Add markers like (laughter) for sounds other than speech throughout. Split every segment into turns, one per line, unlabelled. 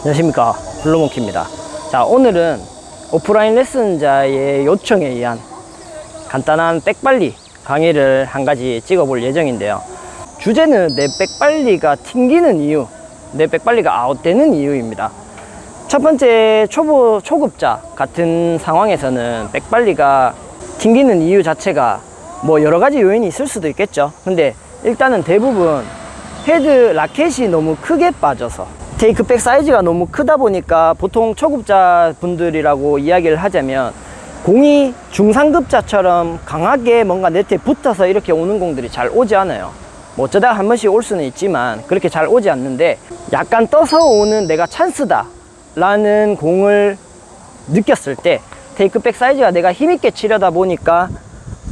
안녕하십니까. 블루몽키입니다. 자 오늘은 오프라인 레슨자의 요청에 의한 간단한 백발리 강의를 한 가지 찍어 볼 예정인데요. 주제는 내 백발리가 튕기는 이유 내 백발리가 아웃되는 이유입니다. 첫 번째 초보 초급자 같은 상황에서는 백발리가 튕기는 이유 자체가 뭐 여러 가지 요인이 있을 수도 있겠죠. 근데 일단은 대부분 헤드 라켓이 너무 크게 빠져서 take back 사이즈가 너무 크다 보니까 보통 초급자 분들이라고 이야기를 하자면 공이 중상급자처럼 강하게 뭔가 네트에 붙어서 이렇게 오는 공들이 잘 오지 않아요. 뭐 어쩌다 한 번씩 올 수는 있지만 그렇게 잘 오지 않는데 약간 떠서 오는 내가 찬스다 라는 공을 느꼈을 때 take back 사이즈가 내가 힘있게 치려다 보니까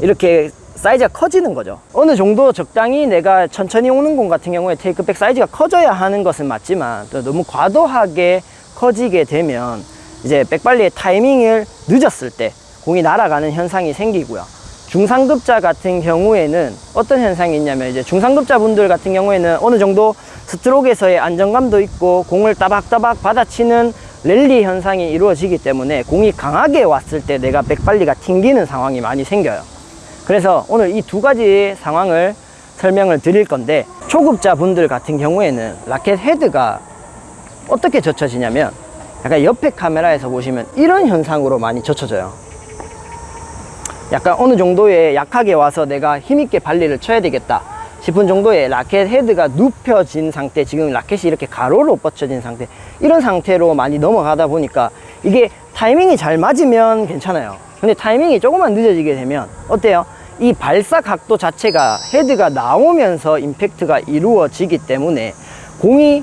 이렇게 사이즈가 커지는 거죠. 어느 정도 적당히 내가 천천히 오는 공 같은 경우에 테이크백 사이즈가 커져야 하는 것은 맞지만 또 너무 과도하게 커지게 되면 이제 백발리의 타이밍을 늦었을 때 공이 날아가는 현상이 생기고요. 중상급자 같은 경우에는 어떤 현상이 있냐면 이제 중상급자 분들 같은 경우에는 어느 정도 스트로크에서의 안정감도 있고 공을 따박따박 받아치는 랠리 현상이 이루어지기 때문에 공이 강하게 왔을 때 내가 백발리가 튕기는 상황이 많이 생겨요 그래서 오늘 이 두 가지 상황을 설명을 드릴 건데 초급자 분들 같은 경우에는 라켓 헤드가 어떻게 젖혀지냐면 약간 옆에 카메라에서 보시면 이런 현상으로 많이 젖혀져요 약간 어느 정도의 약하게 와서 내가 힘있게 발리를 쳐야 되겠다 싶은 정도의 라켓 헤드가 눕혀진 상태 지금 라켓이 이렇게 가로로 뻗쳐진 상태 이런 상태로 많이 넘어가다 보니까 이게 타이밍이 잘 맞으면 괜찮아요 근데 타이밍이 조금만 늦어지게 되면 어때요? 이 발사 각도 자체가 헤드가 나오면서 임팩트가 이루어지기 때문에 공이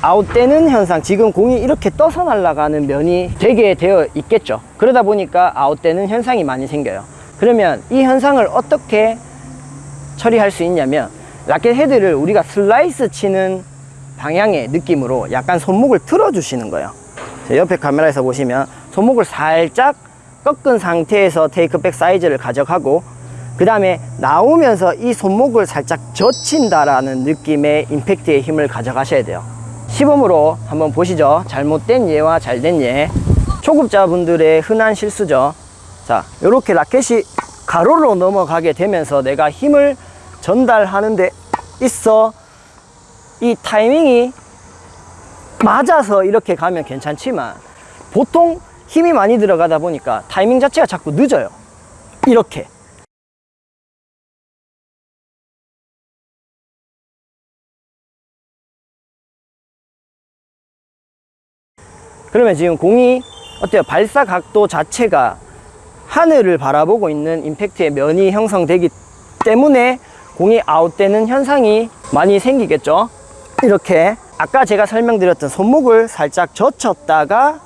아웃되는 현상 지금 공이 이렇게 떠서 날아가는 면이 되게 되어 있겠죠. 그러다 보니까 아웃되는 현상이 많이 생겨요. 그러면 이 현상을 어떻게 처리할 수 있냐면 라켓 헤드를 우리가 슬라이스 치는 방향의 느낌으로 약간 손목을 틀어 주시는 거예요. 옆에 카메라에서 보시면 손목을 살짝 꺾은 상태에서 테이크백 사이즈를 가져가고 그 다음에 나오면서 이 손목을 살짝 젖힌다라는 느낌의 임팩트의 힘을 가져가셔야 돼요. 시범으로 한번 보시죠. 잘못된 예와 잘된 예. 초급자분들의 흔한 실수죠. 자 이렇게 라켓이 가로로 넘어가게 되면서 내가 힘을 전달하는 데 있어. 이 타이밍이 맞아서 이렇게 가면 괜찮지만 보통 힘이 많이 들어가다 보니까 타이밍 자체가 자꾸 늦어요. 이렇게 그러면 지금 공이 어때요? 발사 각도 자체가 하늘을 바라보고 있는 임팩트의 면이 형성되기 때문에 공이 아웃되는 현상이 많이 생기겠죠 이렇게 아까 제가 설명드렸던 손목을 살짝 젖혔다가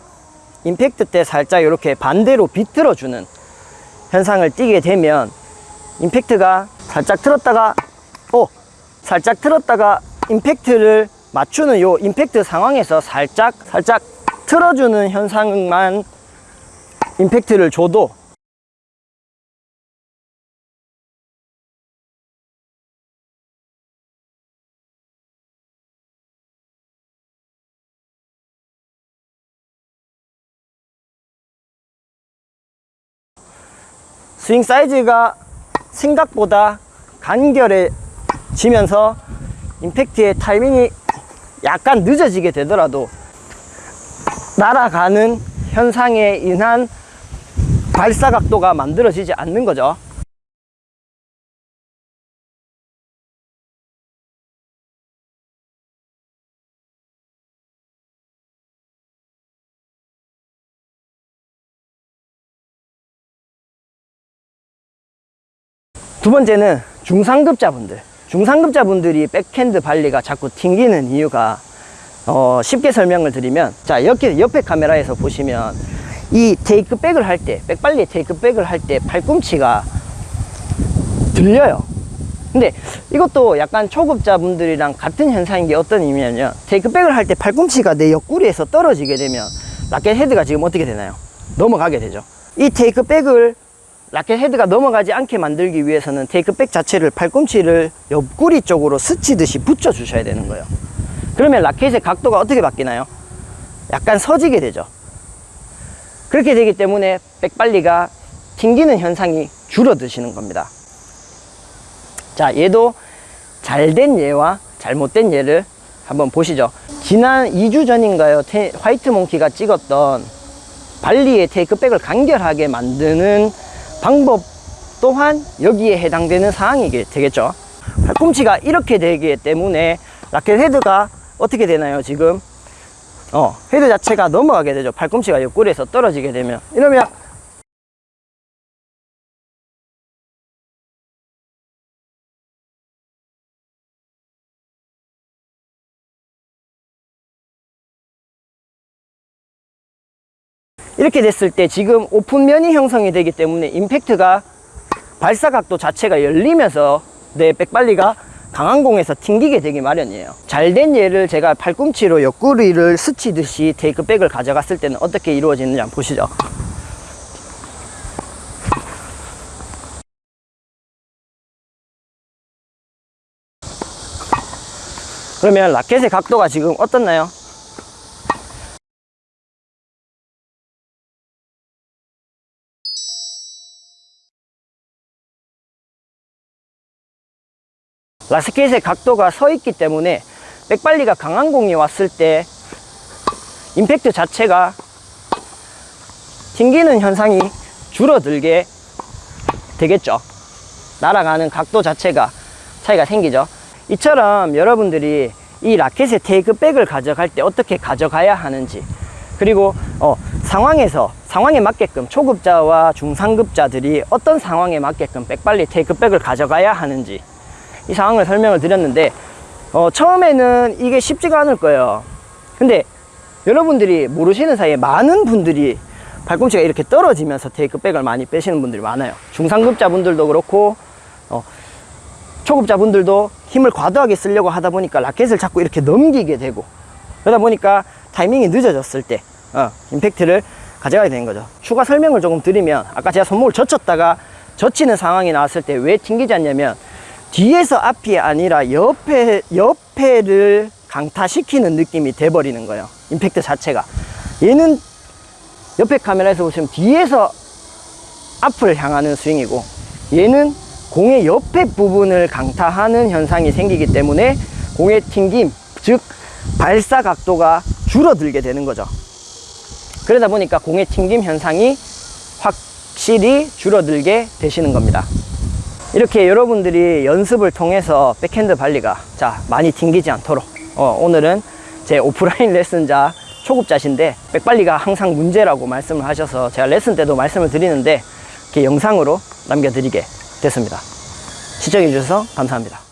임팩트 때 살짝 이렇게 반대로 비틀어 주는 현상을 띠게 되면 임팩트가 살짝 틀었다가 오 살짝 틀었다가 임팩트를 맞추는 요 임팩트 상황에서 살짝 살짝 틀어주는 현상만 임팩트를 줘도 스윙 사이즈가 생각보다 간결해지면서 임팩트의 타이밍이 약간 늦어지게 되더라도 날아가는 현상에 인한 발사 각도가 만들어지지 않는 거죠. 두 번째는 중상급자분들. 중상급자분들이 백핸드 발리가 자꾸 튕기는 이유가 어, 쉽게 설명을 드리면 자 이렇게 옆에 카메라에서 보시면 이 테이크백을 할 때 백발리 테이크백을 할 때 팔꿈치가 들려요. 근데 이것도 약간 초급자분들이랑 같은 현상인 게 어떤 의미냐면 테이크백을 할 때 팔꿈치가 내 옆구리에서 떨어지게 되면 라켓 헤드가 지금 어떻게 되나요? 넘어가게 되죠. 이 테이크백을 라켓 헤드가 넘어가지 않게 만들기 위해서는 테이크백 자체를 팔꿈치를 옆구리 쪽으로 스치듯이 붙여 주셔야 되는 거예요 그러면 라켓의 각도가 어떻게 바뀌나요? 약간 서지게 되죠. 그렇게 되기 때문에 백발리가 튕기는 현상이 줄어드시는 겁니다. 자, 얘도 잘된 예와 잘못된 예를 한번 보시죠. 지난 2주 전인가요? 테- 화이트 몽키가 찍었던 발리의 테이크백을 간결하게 만드는 방법 또한 여기에 해당되는 사항이 되겠죠. 팔꿈치가 이렇게 되기 때문에 라켓 헤드가 어떻게 되나요? 지금 어, 헤드 자체가 넘어가게 되죠. 팔꿈치가 옆구리에서 떨어지게 되면 이러면 이렇게 됐을 때 지금 오픈면이 형성이 되기 때문에 임팩트가 발사각도 자체가 열리면서 내 백발리가 강한 공에서 튕기게 되기 마련이에요. 잘된 예를 제가 팔꿈치로 옆구리를 스치듯이 테이크백을 가져갔을 때는 어떻게 이루어지는지 한번 보시죠. 그러면 라켓의 각도가 지금 어떻나요? 라켓의 각도가 서 있기 때문에 백발리가 강한 공이 왔을 때 임팩트 자체가 튕기는 현상이 줄어들게 되겠죠. 날아가는 각도 자체가 차이가 생기죠. 이처럼 여러분들이 이 라켓의 테이크백을 가져갈 때 어떻게 가져가야 하는지 그리고 어, 상황에서 상황에 맞게끔 초급자와 중상급자들이 어떤 상황에 맞게끔 백발리 테이크백을 가져가야 하는지 이 상황을 설명을 드렸는데 어, 처음에는 이게 쉽지가 않을 거예요. 근데 여러분들이 모르시는 사이에 많은 분들이 발꿈치가 이렇게 떨어지면서 테이크백을 많이 빼시는 분들이 많아요. 중상급자 분들도 그렇고 어, 초급자 분들도 힘을 과도하게 쓰려고 하다 보니까 라켓을 자꾸 이렇게 넘기게 되고 그러다 보니까 타이밍이 늦어졌을 때 어, 임팩트를 가져가야 되는 거죠. 추가 설명을 조금 드리면 아까 제가 손목을 젖혔다가 젖히는 상황이 나왔을 때 왜 튕기지 않냐면 뒤에서 앞이 아니라 옆에 옆에를 강타시키는 느낌이 돼버리는 거예요. 임팩트 자체가. 얘는 옆에 카메라에서 보시면 뒤에서 앞을 향하는 스윙이고 얘는 공의 옆에 부분을 강타하는 현상이 생기기 때문에 공의 튕김 즉 발사 각도가 줄어들게 되는 거죠. 그러다 보니까 공의 튕김 현상이 확실히 줄어들게 되시는 겁니다 이렇게 여러분들이 연습을 통해서 백핸드 발리가 자 많이 튕기지 않도록. 어, 오늘은 제 오프라인 (laughs) 레슨자 초급자신데 백발리가 항상 문제라고 말씀을 하셔서 제가 레슨 때도 말씀을 드리는데 이렇게 영상으로 남겨드리게 됐습니다. 시청해 주셔서 감사합니다